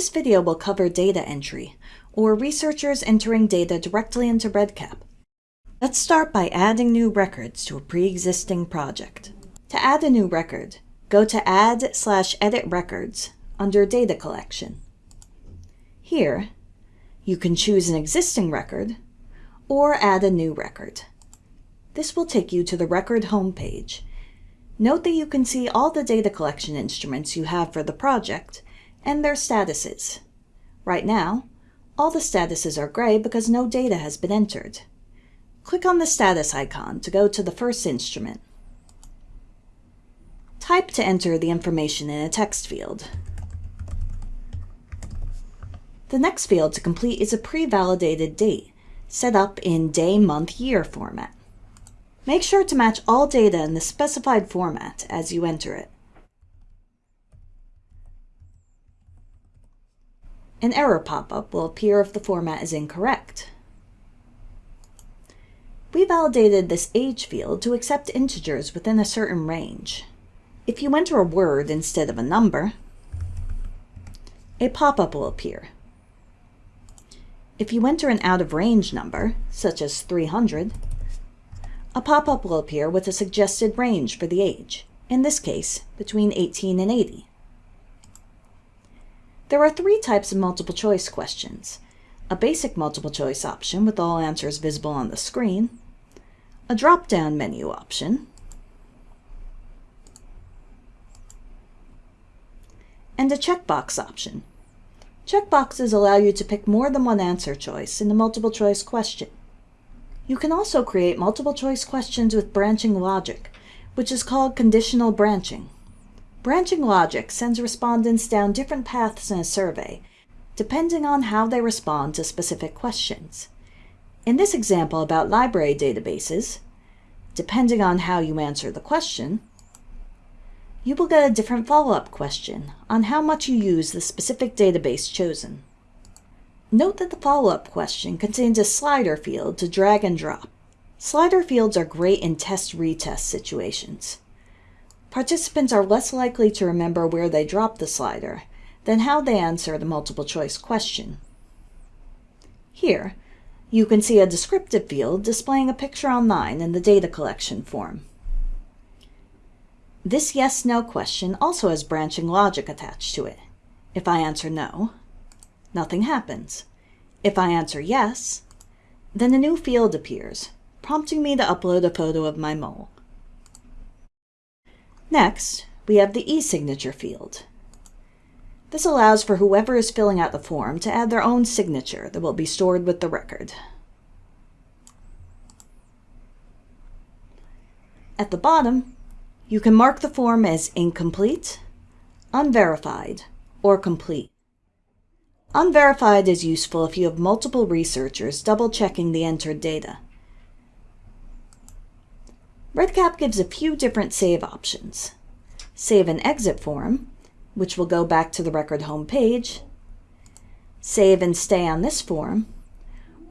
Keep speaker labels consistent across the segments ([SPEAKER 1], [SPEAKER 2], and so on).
[SPEAKER 1] This video will cover data entry, or researchers entering data directly into REDCap. Let's start by adding new records to a pre-existing project. To add a new record, go to Add slash Edit Records under Data Collection. Here, you can choose an existing record or add a new record. This will take you to the record homepage. Note that you can see all the data collection instruments you have for the project and their statuses. Right now, all the statuses are gray because no data has been entered. Click on the status icon to go to the first instrument. Type to enter the information in a text field. The next field to complete is a pre-validated date, set up in day, month, year format. Make sure to match all data in the specified format as you enter it. An error pop-up will appear if the format is incorrect. We validated this age field to accept integers within a certain range. If you enter a word instead of a number, a pop-up will appear. If you enter an out-of-range number, such as 300, a pop-up will appear with a suggested range for the age, in this case, between 18 and 80. There are three types of multiple choice questions. A basic multiple choice option with all answers visible on the screen, a drop-down menu option, and a checkbox option Checkboxes allow you to pick more than one answer choice in a multiple choice question. You can also create multiple choice questions with branching logic, which is called conditional branching. Branching logic sends respondents down different paths in a survey, depending on how they respond to specific questions. In this example about library databases, depending on how you answer the question, you will get a different follow-up question on how much you use the specific database chosen. Note that the follow-up question contains a slider field to drag and drop. Slider fields are great in test-retest situations. Participants are less likely to remember where they dropped the slider than how they answer the multiple choice question. Here, you can see a descriptive field displaying a picture online in the data collection form. This yes-no question also has branching logic attached to it. If I answer no, nothing happens. If I answer yes, then a new field appears, prompting me to upload a photo of my mole. Next, we have the e-signature field. This allows for whoever is filling out the form to add their own signature that will be stored with the record. At the bottom, you can mark the form as incomplete, unverified, or complete. Unverified is useful if you have multiple researchers double-checking the entered data. REDCap gives a few different save options. Save and exit form, which will go back to the record home page, save and stay on this form,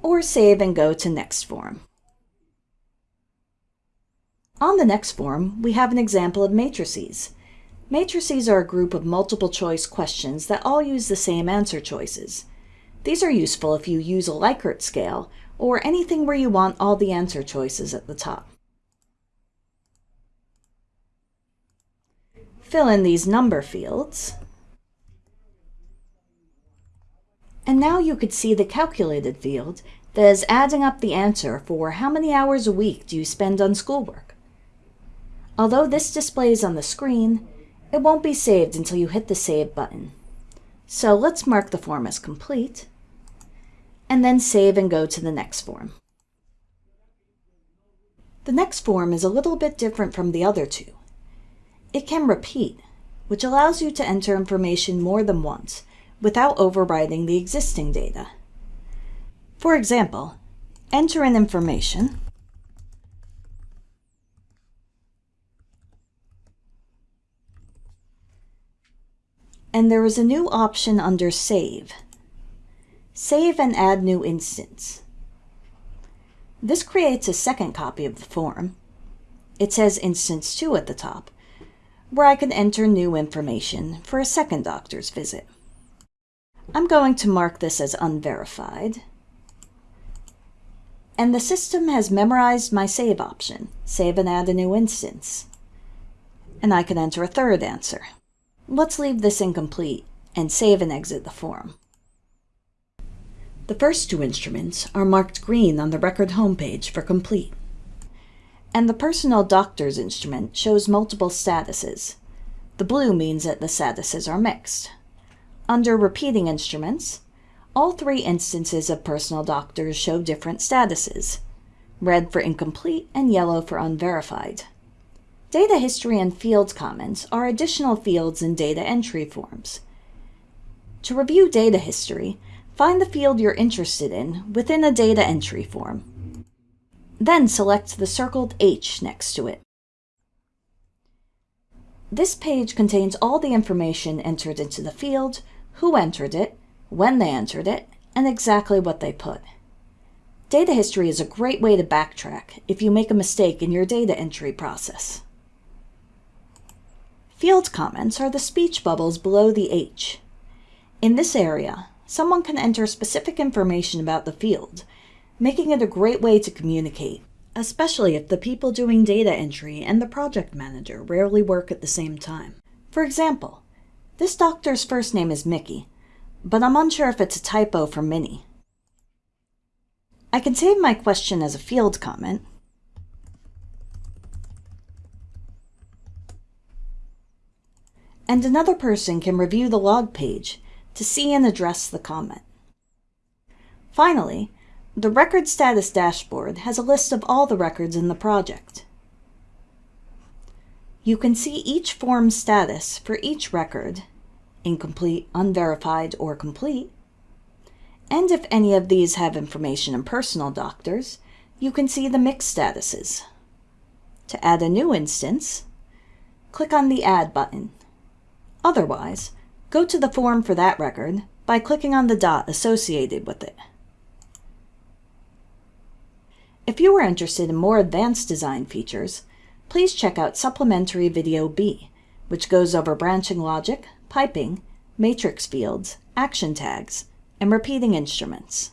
[SPEAKER 1] or save and go to next form. On the next form, we have an example of matrices. Matrices are a group of multiple choice questions that all use the same answer choices. These are useful if you use a Likert scale or anything where you want all the answer choices at the top. Fill in these number fields. And now you could see the calculated field that is adding up the answer for how many hours a week do you spend on schoolwork. Although this displays on the screen, it won't be saved until you hit the Save button. So let's mark the form as complete, and then save and go to the next form. The next form is a little bit different from the other two. It can repeat, which allows you to enter information more than once without overwriting the existing data. For example, enter in information and there is a new option under Save. Save and add new instance. This creates a second copy of the form. It says Instance 2 at the top, where I can enter new information for a second doctor's visit. I'm going to mark this as unverified. And the system has memorized my save option, save and add a new instance. And I can enter a third answer. Let's leave this incomplete and save and exit the form. The first two instruments are marked green on the record homepage for complete. And the personal doctor's instrument shows multiple statuses. The blue means that the statuses are mixed. Under repeating instruments, all three instances of personal doctors show different statuses, red for incomplete and yellow for unverified. Data history and field comments are additional fields in data entry forms. To review data history, find the field you're interested in within a data entry form. Then select the circled H next to it. This page contains all the information entered into the field, who entered it, when they entered it, and exactly what they put. Data history is a great way to backtrack if you make a mistake in your data entry process. Field comments are the speech bubbles below the H. In this area, someone can enter specific information about the field, making it a great way to communicate, especially if the people doing data entry and the project manager rarely work at the same time. For example, this doctor's first name is Mickey, but I'm unsure if it's a typo for Minnie. I can save my question as a field comment, and another person can review the log page to see and address the comment. Finally, the Record Status Dashboard has a list of all the records in the project. You can see each form status for each record incomplete, unverified, or complete. And if any of these have information in personal doctors, you can see the mixed statuses. To add a new instance, click on the Add button. Otherwise, go to the form for that record by clicking on the dot associated with it. If you are interested in more advanced design features, please check out Supplementary Video B, which goes over branching logic, piping, matrix fields, action tags, and repeating instruments.